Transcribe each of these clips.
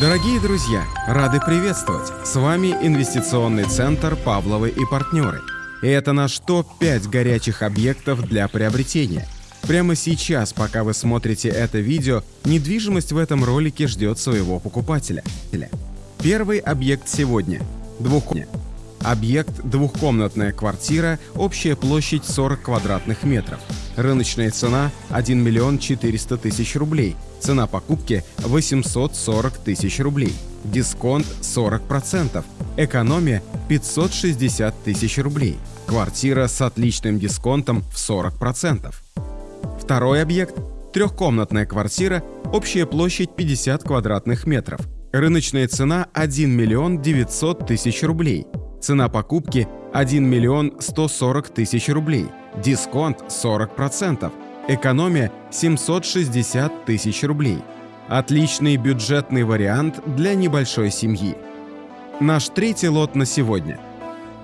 Дорогие друзья, рады приветствовать! С вами инвестиционный центр «Павловы и партнеры». И это наш топ-5 горячих объектов для приобретения. Прямо сейчас, пока вы смотрите это видео, недвижимость в этом ролике ждет своего покупателя. Первый объект сегодня – двухкомнатный. Объект – двухкомнатная квартира, общая площадь 40 квадратных метров. Рыночная цена – 1 миллион 400 тысяч рублей. Цена покупки – 840 тысяч рублей. Дисконт – 40%. Экономия – 560 тысяч рублей. Квартира с отличным дисконтом в 40%. Второй объект – трехкомнатная квартира, общая площадь 50 квадратных метров. Рыночная цена – 1 миллион 900 тысяч рублей. Цена покупки – 1 миллион 140 тысяч рублей. Дисконт 40%. Экономия 760 тысяч рублей. Отличный бюджетный вариант для небольшой семьи. Наш третий лот на сегодня.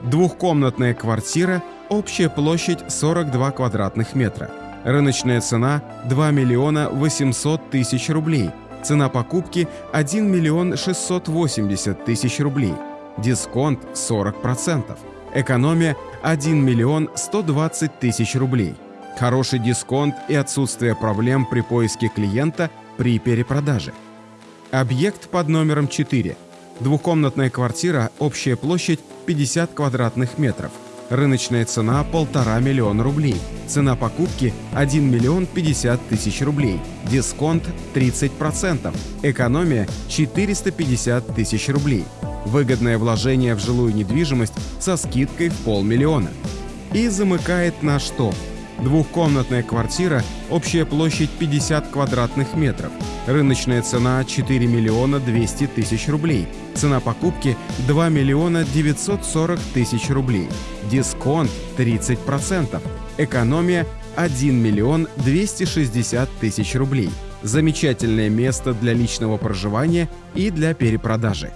Двухкомнатная квартира, общая площадь 42 квадратных метра. Рыночная цена 2 миллиона 800 тысяч рублей. Цена покупки 1 миллион 680 тысяч рублей. Дисконт 40%. Экономия 1 миллион 120 тысяч рублей. Хороший дисконт и отсутствие проблем при поиске клиента при перепродаже. Объект под номером 4. Двухкомнатная квартира, общая площадь 50 квадратных метров. Рыночная цена – полтора миллиона рублей. Цена покупки – 1 миллион 50 тысяч рублей. Дисконт – 30%. Экономия – 450 тысяч рублей. Выгодное вложение в жилую недвижимость со скидкой в полмиллиона. И замыкает наш топ. Двухкомнатная квартира, общая площадь 50 квадратных метров. Рыночная цена 4 миллиона 200 тысяч рублей. Цена покупки 2 миллиона 940 тысяч рублей. Дисконт 30%. Экономия 1 миллион 260 тысяч рублей. Замечательное место для личного проживания и для перепродажи.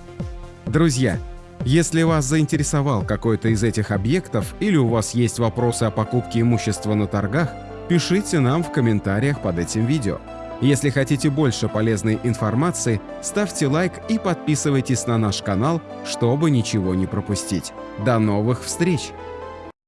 Друзья, если вас заинтересовал какой-то из этих объектов или у вас есть вопросы о покупке имущества на торгах, пишите нам в комментариях под этим видео. Если хотите больше полезной информации, ставьте лайк и подписывайтесь на наш канал, чтобы ничего не пропустить. До новых встреч!